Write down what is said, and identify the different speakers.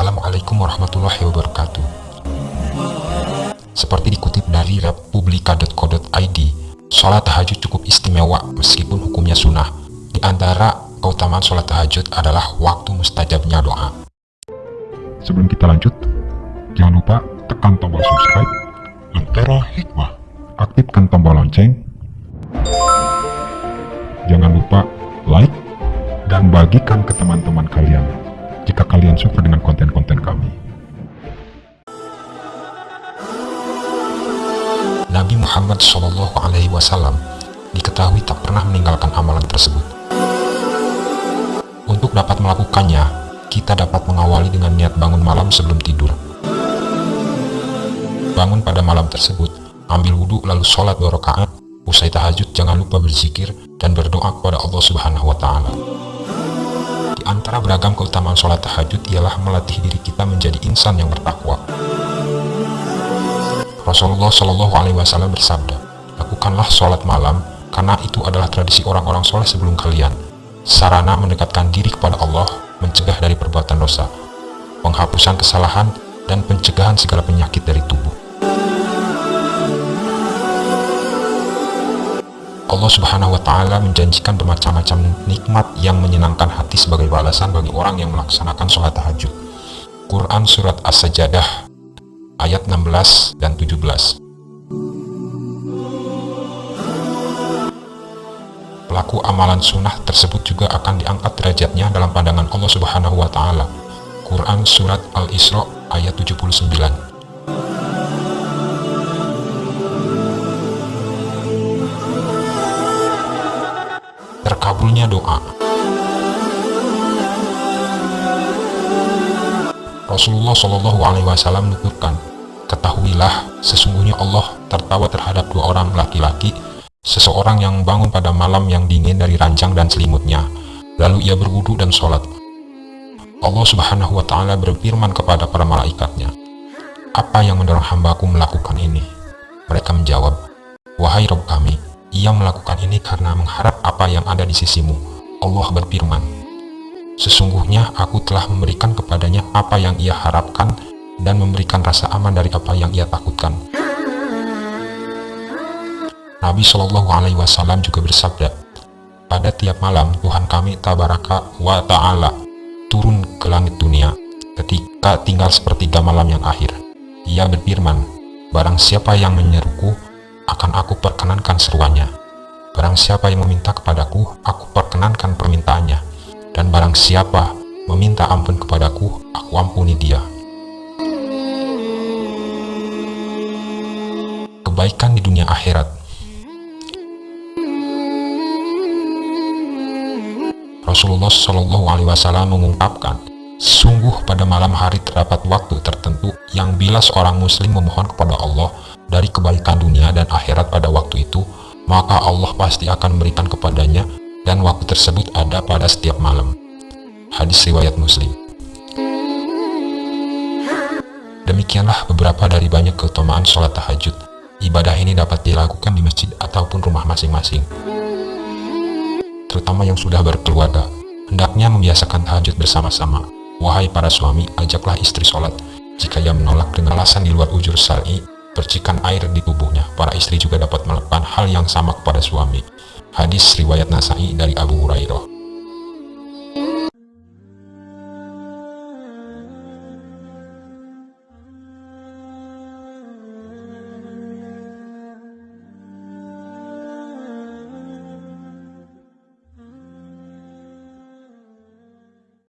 Speaker 1: Assalamualaikum warahmatullahi wabarakatuh. Seperti dikutip dari republika.co.id, sholat tahajud cukup istimewa meskipun hukumnya sunnah. Di antara keutamaan sholat tahajud adalah waktu mustajabnya doa.
Speaker 2: Sebelum kita lanjut, jangan lupa tekan tombol subscribe, Lentera Hikmah, aktifkan tombol lonceng, jangan lupa like, dan bagikan ke teman-teman kalian jika kalian suka dengan konten-konten kami.
Speaker 1: Nabi Muhammad Shallallahu Alaihi Wasallam diketahui tak pernah meninggalkan amalan tersebut. Untuk dapat melakukannya, kita dapat mengawali dengan niat bangun malam sebelum tidur. Bangun pada malam tersebut, ambil wudhu lalu sholat dua rakaat. Usai tahajud, jangan lupa berzikir dan berdoa kepada Allah Subhanahu Wa Taala. Di antara beragam keutamaan sholat tahajud ialah melatih diri kita menjadi insan yang bertakwa. Rasulullah Shallallahu Alaihi Wasallam bersabda, lakukanlah sholat malam karena itu adalah tradisi orang-orang soleh sebelum kalian. Sarana mendekatkan diri kepada Allah, mencegah dari perbuatan dosa, penghapusan kesalahan, dan pencegahan segala penyakit dari tubuh. Allah Subhanahu wa Ta'ala menjanjikan bermacam-macam nikmat yang menyenangkan hati sebagai balasan bagi orang yang melaksanakan sholat tahajud. Quran Surat As-Sajadah ayat 16 dan 17. Pelaku amalan sunnah tersebut juga akan diangkat derajatnya dalam pandangan Allah Subhanahu wa taala. Quran surat Al-Isra ayat 79. Terkabulnya doa. Rasulullah Shallallahu Alaihi Wasallam menuturkan, ketahuilah sesungguhnya Allah tertawa terhadap dua orang laki-laki, seseorang yang bangun pada malam yang dingin dari ranjang dan selimutnya, lalu ia berwudu dan sholat. Allah Subhanahu Wa Taala berfirman kepada para malaikatnya, apa yang mendorong hambaku melakukan ini? Mereka menjawab, wahai Rob kami, ia melakukan ini karena mengharap apa yang ada di sisimu. Allah berfirman, Sesungguhnya aku telah memberikan kepadanya apa yang ia harapkan dan memberikan rasa aman dari apa yang ia takutkan. Nabi Shallallahu Alaihi Wasallam juga bersabda, pada tiap malam Tuhan kami Tabaraka wa Ta'ala turun ke langit dunia ketika tinggal sepertiga malam yang akhir. Ia berfirman, barang siapa yang menyeruku, akan aku perkenankan seruannya. Barang siapa yang meminta kepadaku, aku perkenankan permintaannya dan barang siapa meminta ampun kepadaku, aku ampuni dia. Kebaikan di dunia akhirat Rasulullah Shallallahu Alaihi Wasallam mengungkapkan, sungguh pada malam hari terdapat waktu tertentu yang bila seorang muslim memohon kepada Allah dari kebaikan dunia dan akhirat pada waktu itu, maka Allah pasti akan memberikan kepadanya dan waktu tersebut ada pada setiap malam. Hadis riwayat Muslim. Demikianlah beberapa dari banyak keutamaan sholat tahajud. Ibadah ini dapat dilakukan di masjid ataupun rumah masing-masing. Terutama yang sudah berkeluarga, hendaknya membiasakan tahajud bersama-sama. Wahai para suami, ajaklah istri sholat. Jika ia menolak dengan alasan di luar ujur sal'i, percikan air di tubuhnya. Para istri juga dapat melakukan hal yang sama kepada suami. Hadis riwayat Nasai dari Abu Hurairah.